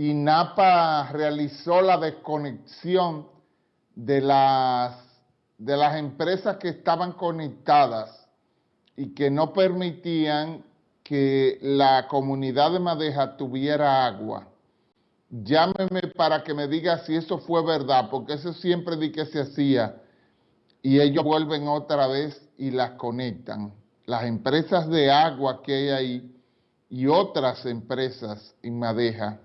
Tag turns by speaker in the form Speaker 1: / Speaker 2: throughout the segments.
Speaker 1: INAPA realizó la desconexión de las, de las empresas que estaban conectadas y que no permitían que la comunidad de Madeja tuviera agua. Llámeme para que me diga si eso fue verdad, porque eso siempre di que se hacía y ellos vuelven otra vez y las conectan. Las empresas de agua que hay ahí y otras empresas en Madeja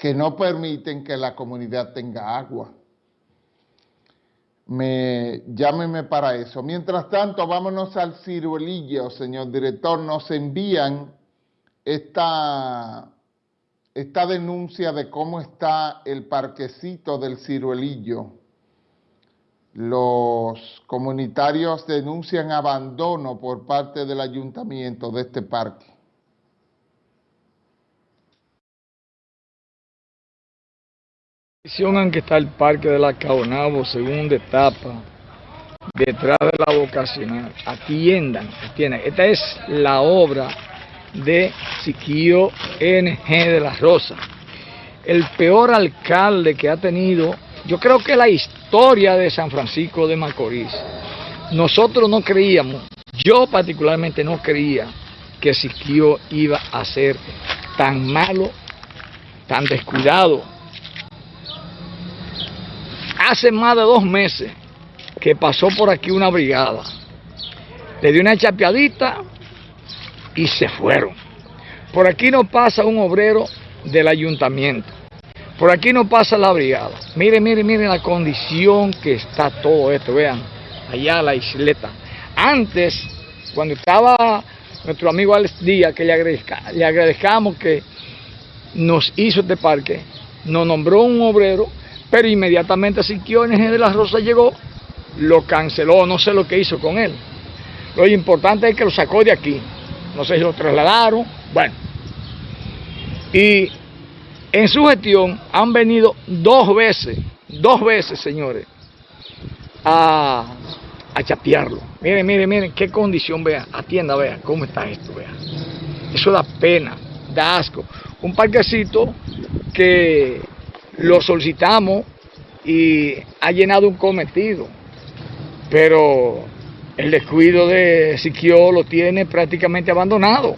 Speaker 1: que no permiten que la comunidad tenga agua. Me, llámeme para eso. Mientras tanto, vámonos al ciruelillo, señor director. Nos envían esta, esta denuncia de cómo está el parquecito del ciruelillo. Los comunitarios denuncian abandono por parte del ayuntamiento de este parque.
Speaker 2: En que está el Parque de la Caonabo, segunda etapa, detrás de la vocacional. Atiendan, atiendan. Esta es la obra de Siquio NG de la Rosa. El peor alcalde que ha tenido, yo creo que la historia de San Francisco de Macorís. Nosotros no creíamos, yo particularmente no creía que Siquio iba a ser tan malo, tan descuidado, hace más de dos meses que pasó por aquí una brigada. Le dio una chapeadita y se fueron. Por aquí no pasa un obrero del ayuntamiento. Por aquí no pasa la brigada. Miren, miren, miren la condición que está todo esto. Vean, allá la isleta. Antes, cuando estaba nuestro amigo Alex Díaz, que le, agradezca, le agradezcamos que nos hizo este parque, nos nombró un obrero pero inmediatamente Siquiones de la Rosa llegó, lo canceló, no sé lo que hizo con él. Lo importante es que lo sacó de aquí. No sé si lo trasladaron, bueno. Y en su gestión han venido dos veces, dos veces, señores, a, a chapearlo. Miren, miren, miren, qué condición, vea, atienda, vea, cómo está esto, vea. Eso da pena, da asco. Un parquecito que lo solicitamos y ha llenado un cometido, pero el descuido de Siquio lo tiene prácticamente abandonado.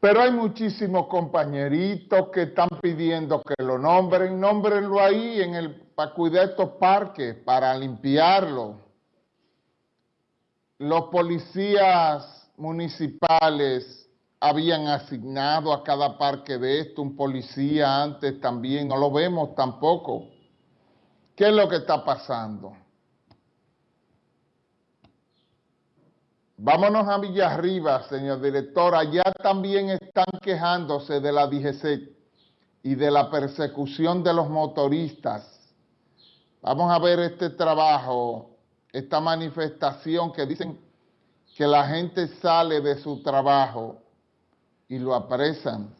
Speaker 1: Pero hay muchísimos compañeritos que están pidiendo que lo nombren, nómbrenlo ahí en el, para cuidar estos parques, para limpiarlo. Los policías municipales habían asignado a cada parque de esto un policía antes también, no lo vemos tampoco. ¿Qué es lo que está pasando? Vámonos a Villarriba, señor director. Allá también están quejándose de la DGC y de la persecución de los motoristas. Vamos a ver este trabajo, esta manifestación que dicen que la gente sale de su trabajo y lo apresan